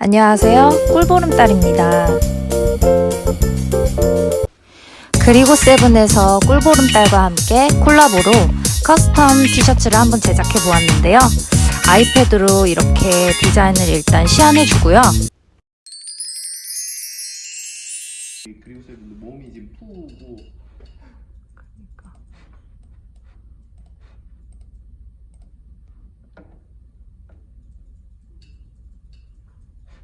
안녕하세요. 꿀보름달입니다. 그리고 세븐에서 꿀보름달과 함께 콜라보로 custom 티셔츠를 한번 제작해 보았는데요. 아이패드로 이렇게 디자인을 일단 시연해 주고요. 그리고 쌤 몸이 지금 푸고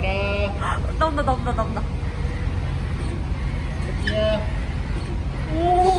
나와라 나온다 나온다 나온다. 토끼야 오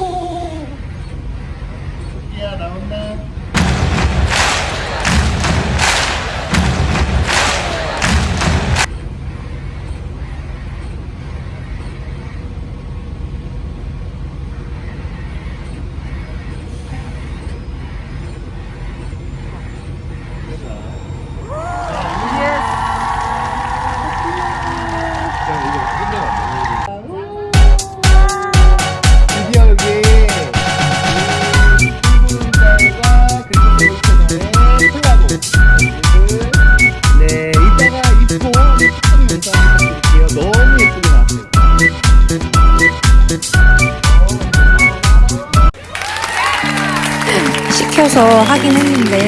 시켜서 하긴 했는데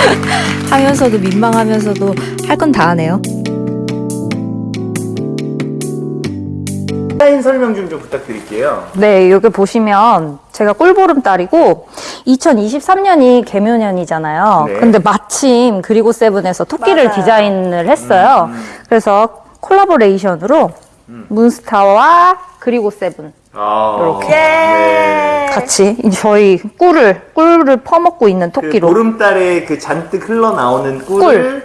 하면서도 민망하면서도 할 건 다 하네요. 디자인 설명 좀 좀 부탁드릴게요 네, 여기 보시면 제가 꿀보름달이고 2023년이 개묘년이잖아요. 네. 근데 마침 그리고 세븐에서 토끼를 맞아요. 디자인을 했어요. 그래서 콜라보레이션으로 문스타와 그리고 세븐 아, 이렇게. 네. 같이 저희 꿀을 꿀을 퍼먹고 있는 그 토끼로 보름달에 그 잔뜩 흘러나오는 꿀을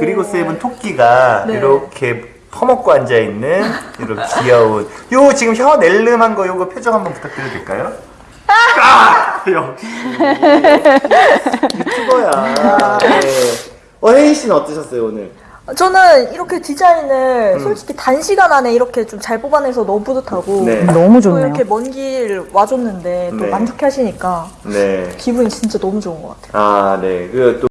그리고 세븐 토끼가 네. 이렇게 퍼먹고 앉아있는 이렇게 귀여운 요 지금 혀 낼름한 거 요거 표정 한번 부탁드려도 될까요? 아! 역시 유튜버야 네. 어 혜인 씨는 어떠셨어요 오늘? 저는 이렇게 디자인을 솔직히 단시간 안에 이렇게 좀 잘 뽑아내서 너무 뿌듯하고 네. 너무 또 좋네요. 이렇게 먼 길 와줬는데 또 네. 만족해 하시니까 네. 기분이 진짜 너무 좋은 것 같아요. 아, 네. 그또